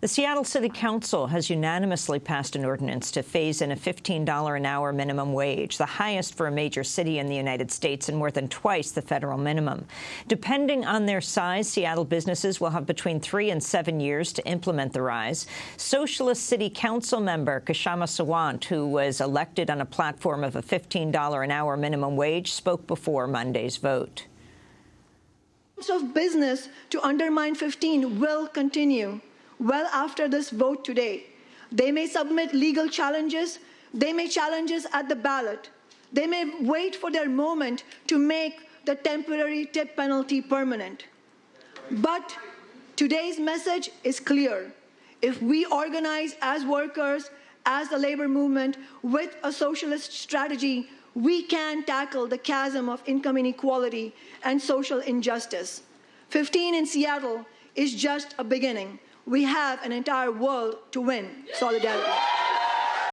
The Seattle City Council has unanimously passed an ordinance to phase in a $15 an hour minimum wage, the highest for a major city in the United States and more than twice the federal minimum. Depending on their size, Seattle businesses will have between three and seven years to implement the rise. Socialist City Council member Kshama Sawant, who was elected on a platform of a $15 an hour minimum wage, spoke before Monday's vote. of business to undermine 15 will continue well after this vote today. They may submit legal challenges. They may challenges at the ballot. They may wait for their moment to make the temporary tip penalty permanent. But today's message is clear. If we organize as workers, as the labor movement, with a socialist strategy, we can tackle the chasm of income inequality and social injustice. 15 in Seattle is just a beginning we have an entire world to win. Solidarity.